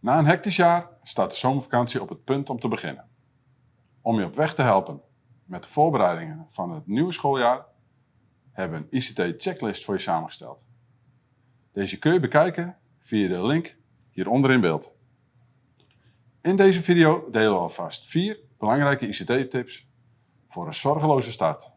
Na een hectisch jaar staat de zomervakantie op het punt om te beginnen. Om je op weg te helpen met de voorbereidingen van het nieuwe schooljaar hebben we een ICT-checklist voor je samengesteld. Deze kun je bekijken via de link hieronder in beeld. In deze video delen we alvast vier belangrijke ICT-tips voor een zorgeloze start.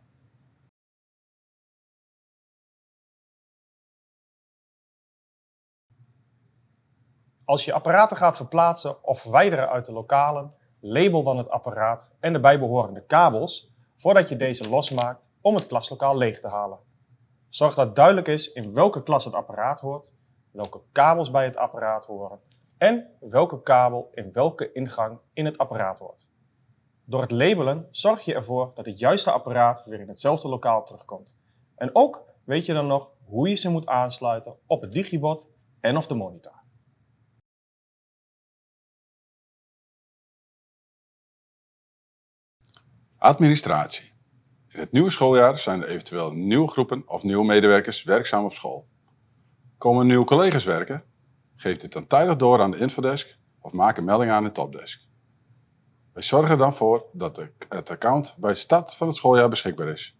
Als je apparaten gaat verplaatsen of verwijderen uit de lokalen, label dan het apparaat en de bijbehorende kabels voordat je deze losmaakt om het klaslokaal leeg te halen. Zorg dat duidelijk is in welke klas het apparaat hoort, welke kabels bij het apparaat horen en welke kabel in welke ingang in het apparaat hoort. Door het labelen zorg je ervoor dat het juiste apparaat weer in hetzelfde lokaal terugkomt. En ook weet je dan nog hoe je ze moet aansluiten op het digibot en of de monitor. Administratie. In het nieuwe schooljaar zijn er eventueel nieuwe groepen of nieuwe medewerkers werkzaam op school. Komen nieuwe collega's werken? Geef dit dan tijdig door aan de infodesk of maak een melding aan de topdesk. Wij zorgen dan voor dat het account bij start van het schooljaar beschikbaar is.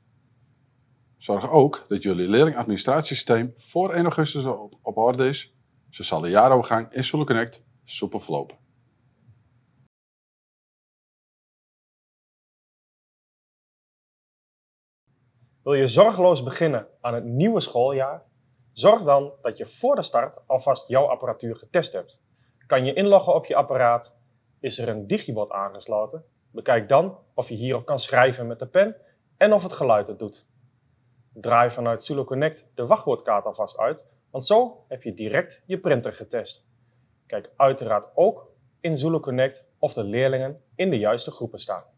Zorg ook dat jullie leerlingadministratiesysteem voor 1 augustus op, orde is, zo zal de jaarovergang in Zulu Connect soepel verlopen. Wil je zorgeloos beginnen aan het nieuwe schooljaar? Zorg dan dat je voor de start alvast jouw apparatuur getest hebt. Kan je inloggen op je apparaat? Is er een digibot aangesloten? Bekijk dan of je hierop kan schrijven met de pen en of het geluid het doet. Draai vanuit Zulu Connect de wachtwoordkaart alvast uit, want zo heb je direct je printer getest. Kijk uiteraard ook in Zulu Connect of de leerlingen in de juiste groepen staan.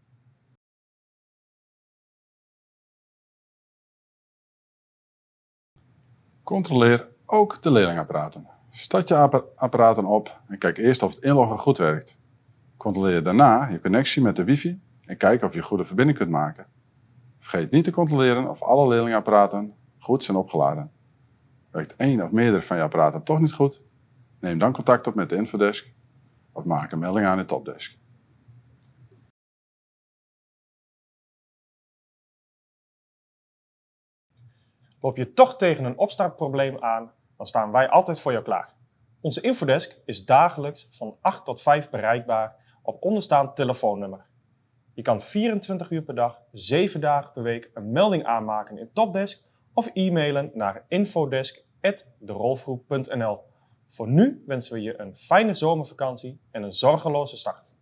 Controleer ook de leerlingapparaten. Start je apparaten op en kijk eerst of het inloggen goed werkt. Controleer daarna je connectie met de wifi en kijk of je goede verbinding kunt maken. Vergeet niet te controleren of alle leerlingapparaten goed zijn opgeladen. Werkt één of meerdere van je apparaten toch niet goed? Neem dan contact op met de infodesk of maak een melding aan de topdesk. Loop je toch tegen een opstartprobleem aan, dan staan wij altijd voor jou klaar. Onze infodesk is dagelijks van 8 tot 5 bereikbaar op onderstaand telefoonnummer. Je kan 24 uur per dag, 7 dagen per week een melding aanmaken in Topdesk of e-mailen naar infodesk.derolfgroep.nl. Voor nu wensen we je een fijne zomervakantie en een zorgeloze start.